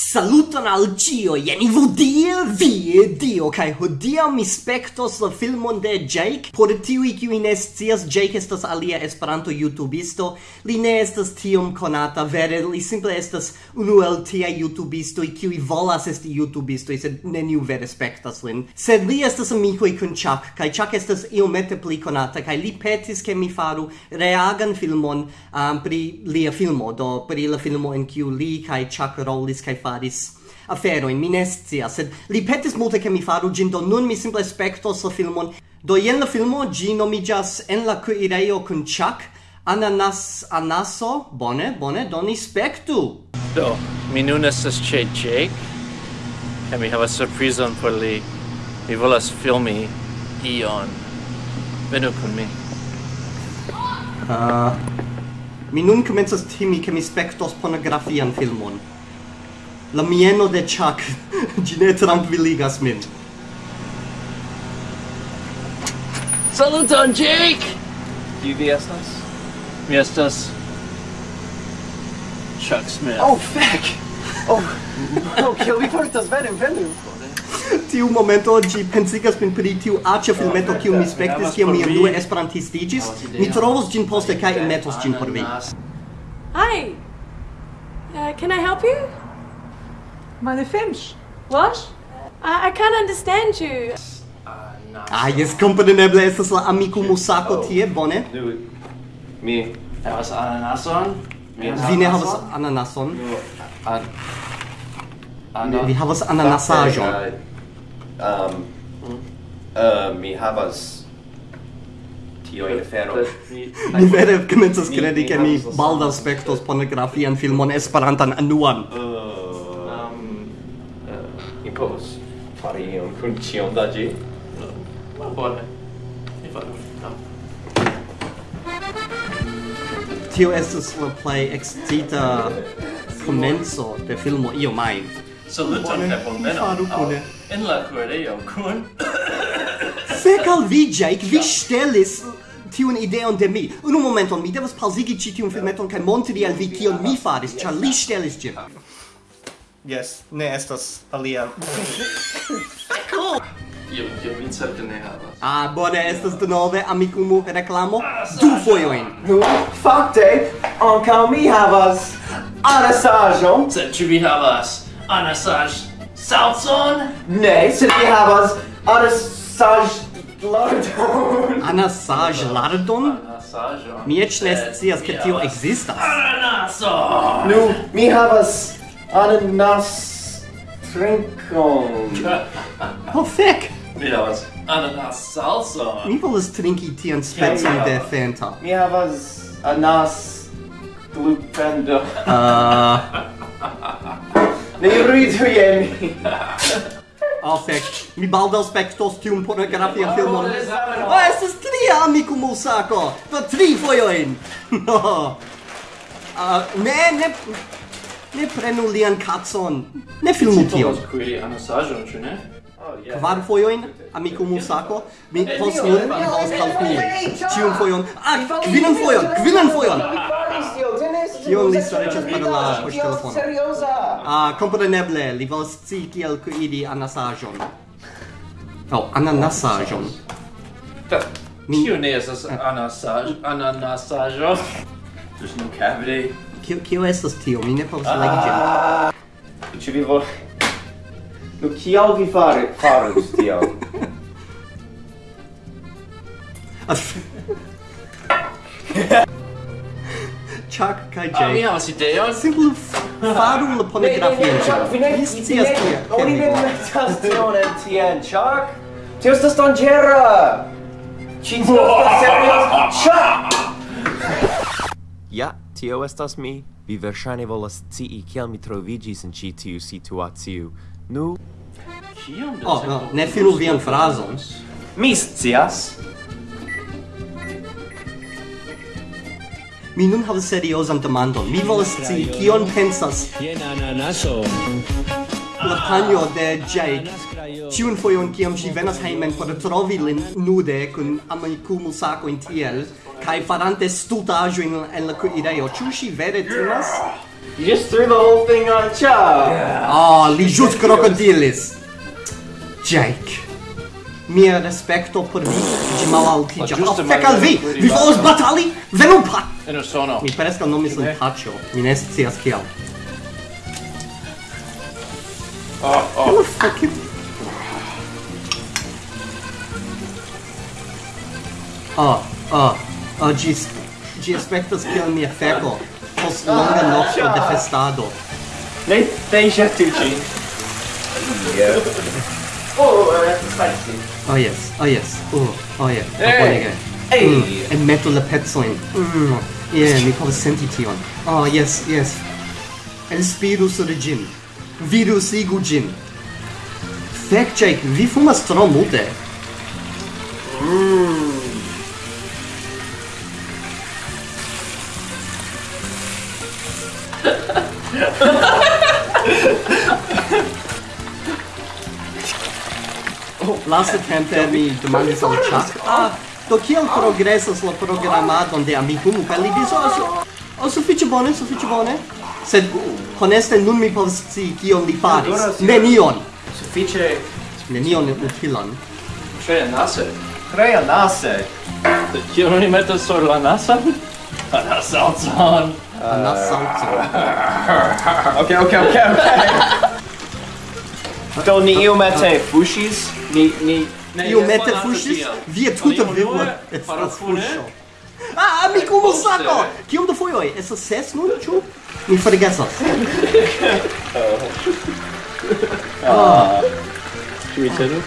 Saluton al Gio, jen ivodie, vie, dio, kai hodia mi spectos la filmon de Jake. Por tiui kiui ne scias, Jake estas alia esperanto youtubisto, li ne estas tiom konata, vere, li simple estas unu el tia youtubisto, kiui volas esti youtubisto, sed neniu vere spectas lin. Sed li estas amicoi kun Chuck, kai Chuck estas iomete pli konata, kai li petis ke mi faru reagan filmon um, pri lia filmo, do pri la filmo en kiu li kai Chuck rolis kai faris afero in minestia sed li petis multe che mi faru gin do nun mi simple spectos la filmon. Do yen la filmo gi nomigas en la kuirejo kun chak ananas anaso bone bone doni spectu do mi nun estas che Jake kaj mi havas surprizon por li. Mi volas filmi ion. Venu kun mi. Uh, mi nun komencas timi ke mi spectos pornografian filmon. La mieno de Chuck. Ĝi ne tranquilligas min. Saluton, Jake! Kiu vi estas? Mi estas... Chuck Smith. Oh, feck! Oh, no, kiel vi portas vere, venu! tiu momento ĝi pensigas min pri tiu aĉa filmeto kiu mi spektis kiam mi unue esperantistiĝis. Mi trovos ĝin poste kaj enmetos ĝin por vi. Hi. Uh, can I help you? Meine Finch. What? I, I can't understand you. Ah, yes, compreneble estas la amiko Musako oh. tie, bone. Mi havas ananason. Vi ne havas ananason. Vi havas ananasaĵon. Um, uh, mi havas tio in fero. Mi vere komencas kredi, ke mi baldaŭ spektos pornografian filmon Esperantan anuan. Uh, pos fari ion kun ĉion da ĝi? No, bone. Mi faru Tio estas la plej excita komenco de filmo Io mai. Saluton kaj bonvenon en la kuirejo kun... Fek al vi, Jake, vi ŝtelis tiun ideon de mi. Unu momenton, mi devas pausigi ĉi tiun filmeton kaj montri al vi kion mi faris, ĉar li ŝtelis ĝin. Yes, ne estas alia. cool! Io, mi certe ne havas. Ah, bone, estas de nove amikumu reklamo du fojojn. Nu, ah, fakte, ankaŭ mi havas anasaĵon. Sed ĉu vi havas anasaĵ salson? Ne, sed mi havas anasaĵ lardon. Anasaĵ lardon? Anasaĵon. Mi eĉ ne scias ke tio ekzistas. Ananaso! Nu, mi havas Ananas trinkon. Oh, fek! Mi havas ananas salsa. Mi volas trinki tian specon de Fanta. Mi havas anas glupendo. Ah. Ne ridu je mi. Oh, fek, mi baldaŭ spektos tiun pornografian filmon. Oh, estas tria amiko Musako. Do tri fojojn. No. Ah, ne, ne, Ne prenu lian cazon. Ne filmu tion. Ci qui anasajon, ĉu oh, ne? Kvar fojojn, amiko Musako, mi post nun aŭskaltu. Ĉiun fojon, ah, kvinan fojon, kvinan fojon! Kion li stariĝas per la poŝtelefono? Ah, kompreneble, li volas scii kiel kuiri anasaĵon. Oh, ananasaĵon. Kio ne estas ananasaĵo. There's no cavity. Kio, kio estas tio? Mi ne povas ah. legi ĝin. Ĉu vi volas... Nu, kial vi fare, farus tio? Chuck kai Jay. Ah, mi havas ideon. Simple faru la pornografion. Vi ne scias tia. Oni ne metas tion en tien, Chuck. Tio estas danĝera. Ĉi tio estas serioza. Chuck! Ja, tio estas mi. Vi verŝajne volas scii kiel mi troviĝis en ĉi tiu situacio. Nu, Kiam oh, no, ne finu vian frazon. Mi scias. Mi nun havas seriozan demandon. Mi volas scii kion pensas. Jen ananaso la panjo de Jake. Ĉiun fojon kiam ŝi venas hejmen por trovi lin nude kun amikumu sakojn tiel, kaj farante stultaĵojn en la kuirejo, ĉu ŝi vere timas? You just threw the whole thing on Chao! Yeah. Oh, li ĵus krokodilis! Jake. Mia respecto por vi, ĝi malaltiĝas. Oh, fek al vi! Vi volas batali? Venu pa! Mi preskaŭ nomis lin Paĉo. Mi ne scias kial. Thank you. Ah, ah, ah, oh, oh, oh, gi, gi aspectas kiel mia feco post longa nocto de festado. Ne, ne iŝas tiu ĉi. Oh, uh, oh yes, oh yes, oh, oh yeah, hey. oh, bonega. Hey. Mm, en metu la pecojn. Mm, yeah, mi povas senti tion. Oh, yes, yes. Enspiru sur gin. Viru sigu gin. Fek, Jake, vi fumas tro multe. Oh, mm. Laste tempe mi demandis al chat. Ah, do kiel progresas la programadon de Amikumu? Kaj li diris, oh, oh, sufiĉe bone, sufiĉe bone. Sed honeste nun mi povas scii kion li faris. Nenion suffice nenion utilan. Tre nase. Tre nase. non mi metto sur la nasa? Anasalzon. Anasalzon. Ok, ok, ok, ok. Do ni io mette fushis? Ni, ni... io mette fushis? Via tuta vivo estas fushio Ah, amikulo sako! Kiom da fojoj? Estas ses nun, ĉu? Mi forgesas. Ah. ah. Ĉu mi celu?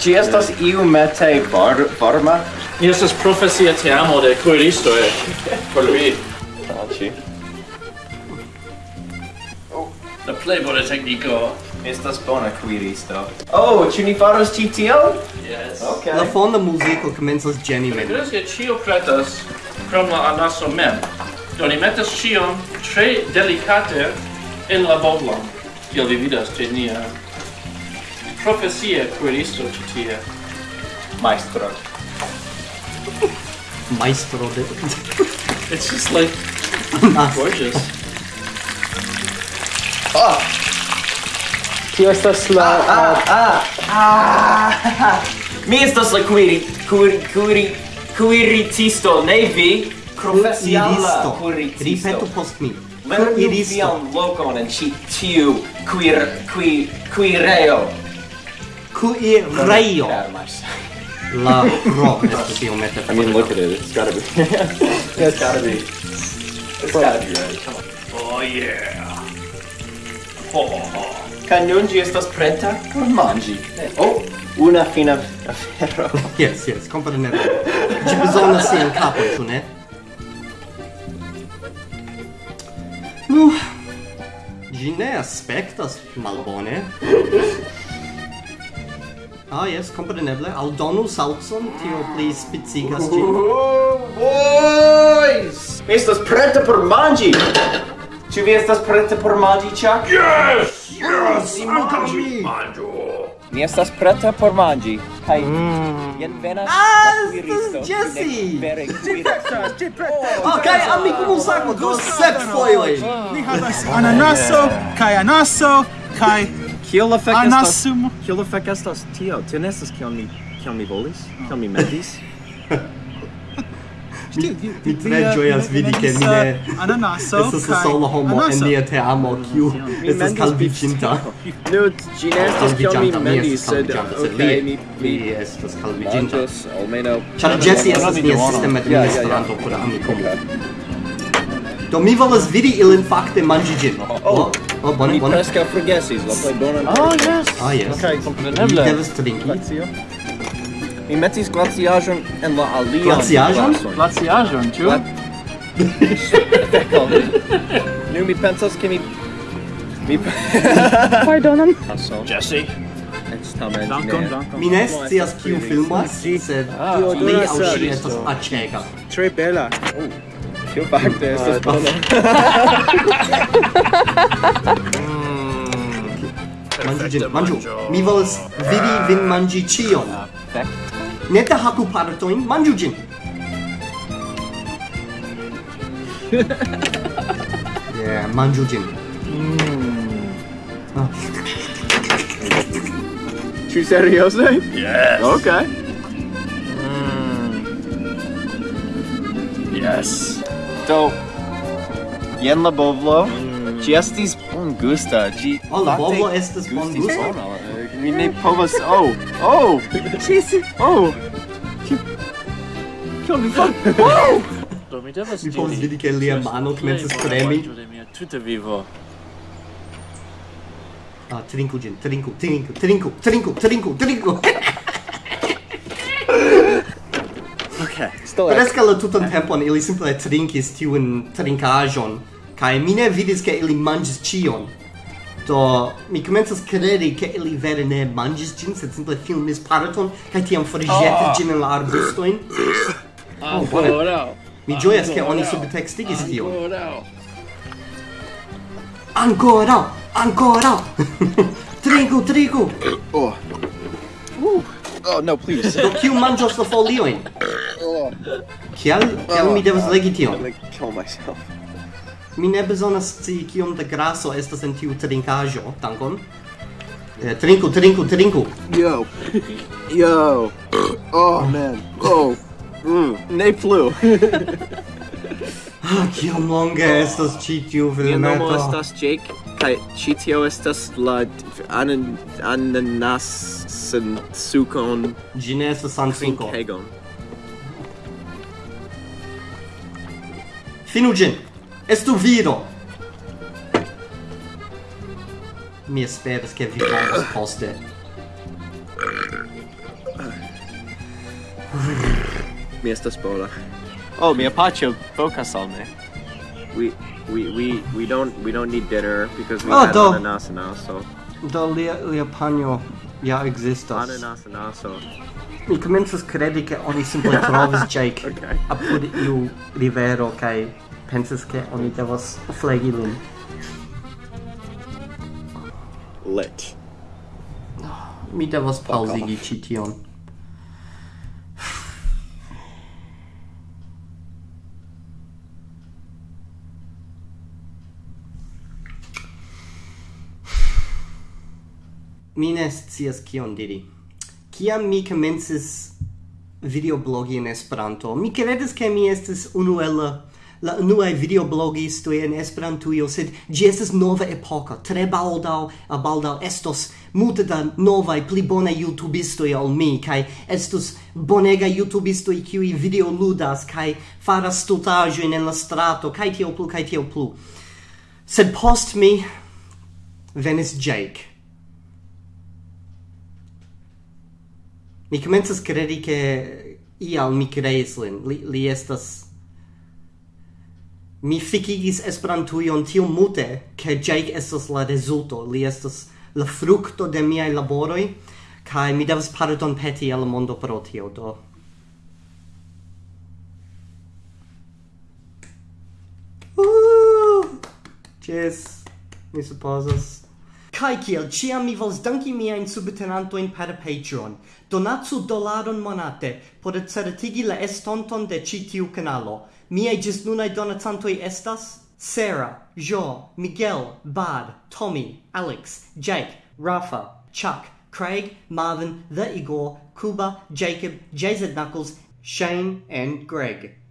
Ci oh. estas iu mete bar barma? Mi estas profesia teamo de kuiristo e por vi. Ah, ci. La plej bona tekniko estas bona kuiristo. Oh, ĉu ni faros ĉi tion? Yes. Okay. La fonda muziko komencas ĝeni min. Kredas ke ĉio pretas krom la anaso mem. Do ni metas ĉion tre delikate en la boblon kiel vi vidas, ce nia profesie queristo citie. Maestro. Maestro de... it's just like... Ah. gorgeous. Ah! Tio estas la... Ah! Ah! Ah! ah. Mi estas la quiri... Quiri... Quiri... Quiritisto, ne vi? Profesiala quiritisto. Ripetu post mi. Venu iris iam locon en ci tiu quir qui qui reo. Qui reo. La rock is the ometa. I mean, look at it. It's gotta be. it's gotta be. It's gotta be right. Come on. Oh yeah. Oh. Caniongi estas preta por mangi. Eh, oh, una fina afero. yes, yes, comprenebile. Ci bisogna sì in capo, tu ne? Uh, Gi ne aspektas malbone. Ah, yes, compreneble. Al donu salson, tio pli spicigas ĝin. Boys! Mi estas preta por manĝi! Ĉu vi estas preta por manĝi, Chuck? Yes! Yes! Ankaŭ mi! Mi estas preta por manĝi. Kai mm. jen venas ah, la Jesse! Vere kuiristo. Oh, kai amikumu sako oh, do sep oh. foiloj. Ni oh. havas ananaso, kai anaso, kai Kiel la fek estas? Anasum. Kiel la fek estas tio? Tio ne estas kiel mi, kiel mi volis, kiel mi metis. Mi tre ĝojas vidi ke mi ne ananaso estas la sola homo en nia teamo kiu estas kalviĝinta. Nu, ĝi ne estas kion mi mendis, sed okej, mi mi estas kalviĝinta. Ĉar Jesse estas nia sistema administranto por Amikumu. Do mi volas vidi ilin fakte manĝi ĝin. Oh, oh, oh, oh bone, bone. Mi preskaŭ forgesis la plej bonan. Oh, yes. Ah, yes. Kaj, kompreneble. Mi devas trinki. Mi metis glaciajon en la alia. Glaciajon? Glaciajon, ĉu? Feko. Nu mi pensas ke mi mi Pardonon. Jesse. Estamen. Dankon, dankon. Mi ne scias kiu filmas, sed tio li ah, aŭ ŝi estas aĉega. Tre bela. Oh, tio fakte estas bona? Mm. Manĝu ĝin, manĝu. Mi volas vidi vin manĝi ĉion. Perfekte te haku partojn, manĝu ĝin. yeah, manĝu ĝin. Mm. Oh. Ah. Ĉu serioze? Yes. Okay. Mm. Yes. Do, jen la bovlo. Mm. Ĝi estis bongusta. Ĝi... Oh, la bovlo estas bongusta? mi ne povas... Oh! Oh! Cisi! Oh! Kion mi fat? Oh! Do mi devas. Mi povas vidi ke lia mano komencas tremi. ...de mia tuta vivo. Ah, trinku gin, trinku, trinku, trinku, trinku, trinku, trinku! Okay. Sto la tutan tempon ili simple trinkis tiun trinkaĵon kaj mi ne vidis ke ili manĝis ĉion do mi komencas kredi ke ili vere ne manĝis ĝin sed simple filmis parton kaj tiam forĵetis ĝin en la arbustojn oh, bone mi ĝojas ke oni subtekstigis tion ancora ancora trinku trinku oh Oh, no, please. Do kiu manĝos la foliojn? Oh. Kial? Kial mi devas legi tion? I'm gonna kill myself. Mi ne bezonas scii kiom da graso estas en tiu trinkaĵo. Dankon. Eh, trinku, trinku, trinku. Yo. Yo. Oh man. Oh. Mm. Ne plu. ah, kiom longe estas ĉi tiu filmeto. Mia nomo estas Jake kaj ĉi tio estas la anan ananas sen sukon. Ĝi ne estas sen. Finu ĝin. Estu viro! Mi esperas che vi povos poste. Mi estas bola. Oh, mia pacio focus al me. We we we we don't we don't need dinner because we oh, had do. ananas now, so. Do lia lia panjo ja ekzistas. Ananas now, so. Mi komencas kredi ke oni simple trovis Jake okay. apud iu rivero kaj pensas ke oni devas flegi lin. Let. Mi devas paŭzigi ĉi tion. Mi ne scias kion diri. Kiam mi komencis videoblogi en Esperanto, mi kredis ke mi estis unu el la nuai videoblogistoi en Esperantujo, sed ĝi estas nova epoko. Tre baldaŭ, baldaŭ estos multe da novaj pli bonaj YouTubistoj ol mi kaj estus bonega YouTubistoj kiuj videoludas kaj faras stultaĵojn en la strato kaj tio plu kaj tio plu. Sed post mi venis Jake. Mi komencas kredi ke ial mi kreis lin. Li, li estas Mi fikigis Esperantujon tiom multe, ke Jake estas la rezulto, li estas la frukto de miaj laboroj, kaj mi devas pardon peti al mondo pro tio, do. Uh, Jes, mi supozas. Kai kiel ciam mi vols danki miajn subtenantojn per Patreon. Donacu dolaron monate por certigi la estonton de ĉi tiu kanalo. Miei gis nunai donacantoi estas Sarah, Jo, Miguel, Bard, Tommy, Alex, Jake, Rafa, Chuck, Craig, Marvin, The Igor, Kuba, Jacob, JZ Knuckles, Shane, and Greg.